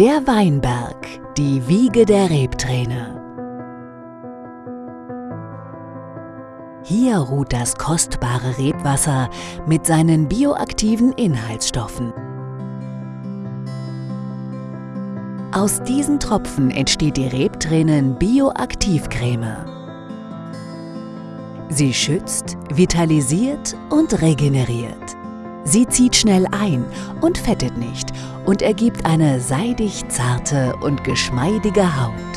Der Weinberg, die Wiege der Rebträne. Hier ruht das kostbare Rebwasser mit seinen bioaktiven Inhaltsstoffen. Aus diesen Tropfen entsteht die Rebtränen Bioaktivcreme. Sie schützt, vitalisiert und regeneriert. Sie zieht schnell ein und fettet nicht und ergibt eine seidig zarte und geschmeidige Haut.